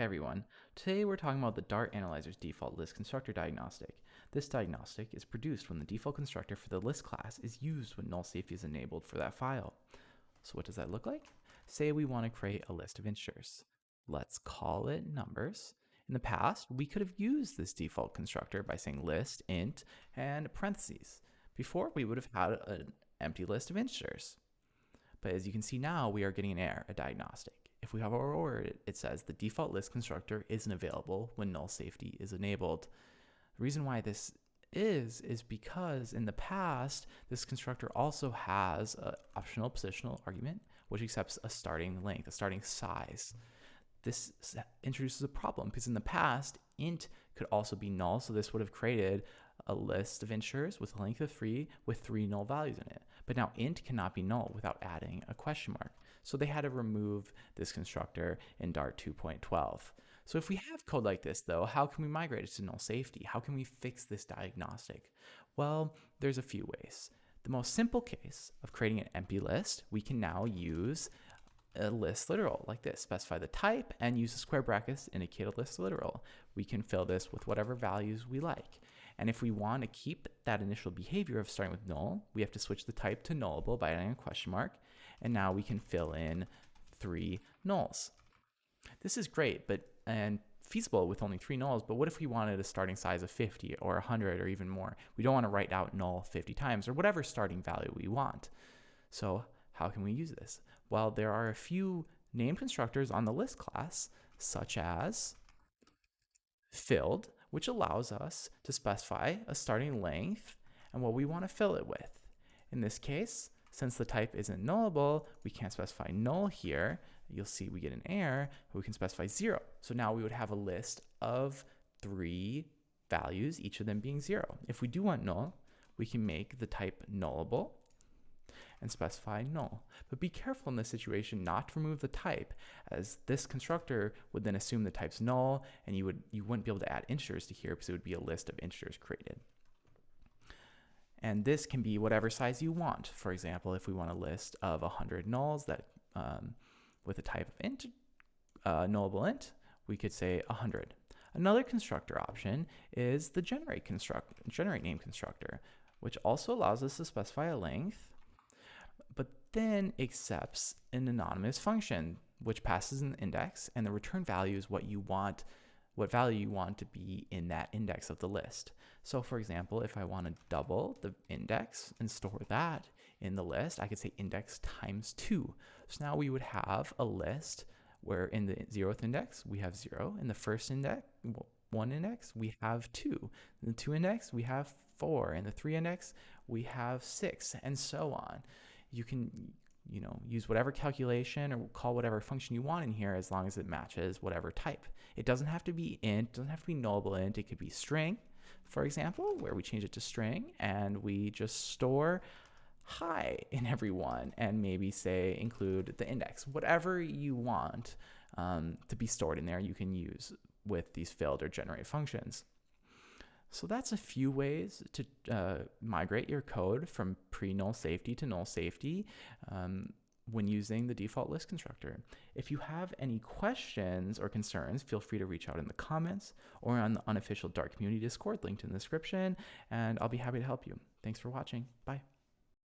Hey everyone, today we're talking about the Dart Analyzer's default list constructor diagnostic. This diagnostic is produced when the default constructor for the list class is used when null safety is enabled for that file. So what does that look like? Say we want to create a list of integers. Let's call it numbers. In the past, we could have used this default constructor by saying list, int, and parentheses. Before, we would have had an empty list of integers. But as you can see now, we are getting an error, a diagnostic if we have our order, it says the default list constructor isn't available when null safety is enabled. The reason why this is, is because in the past, this constructor also has an optional positional argument, which accepts a starting length, a starting size. This introduces a problem because in the past, int could also be null. So this would have created a list of integers with a length of three with three null values in it. But now int cannot be null without adding a question mark. So they had to remove this constructor in Dart 2.12. So if we have code like this though, how can we migrate it to null safety? How can we fix this diagnostic? Well, there's a few ways. The most simple case of creating an empty list, we can now use a list literal like this. Specify the type and use the square brackets to indicate a list literal. We can fill this with whatever values we like. And if we want to keep that initial behavior of starting with null, we have to switch the type to nullable by adding a question mark. And now we can fill in three nulls. This is great, but and feasible with only three nulls, but what if we wanted a starting size of 50 or 100 or even more? We don't want to write out null 50 times or whatever starting value we want. So how can we use this? Well, there are a few name constructors on the list class, such as filled, which allows us to specify a starting length and what we want to fill it with. In this case, since the type isn't nullable, we can't specify null here. You'll see we get an error, we can specify zero. So now we would have a list of three values, each of them being zero. If we do want null, we can make the type nullable and specify null. But be careful in this situation not to remove the type, as this constructor would then assume the type's null, and you, would, you wouldn't be able to add integers to here because it would be a list of integers created. And this can be whatever size you want. For example, if we want a list of 100 nulls that um, with a type of int, uh, nullable int, we could say 100. Another constructor option is the generate construct generate name constructor, which also allows us to specify a length then accepts an anonymous function, which passes an index, and the return value is what you want, what value you want to be in that index of the list. So for example, if I want to double the index and store that in the list, I could say index times two. So now we would have a list where in the zeroth index, we have zero. In the first index, one index, we have two. In the two index, we have four. In the three index, we have six, and so on you can you know, use whatever calculation or call whatever function you want in here as long as it matches whatever type. It doesn't have to be int, It doesn't have to be nullable int, it could be string, for example, where we change it to string and we just store hi in every one and maybe say include the index. Whatever you want um, to be stored in there, you can use with these filled or generate functions. So that's a few ways to uh, migrate your code from pre-null safety to null safety um, when using the default list constructor. If you have any questions or concerns, feel free to reach out in the comments or on the unofficial Dart community Discord linked in the description, and I'll be happy to help you. Thanks for watching. Bye.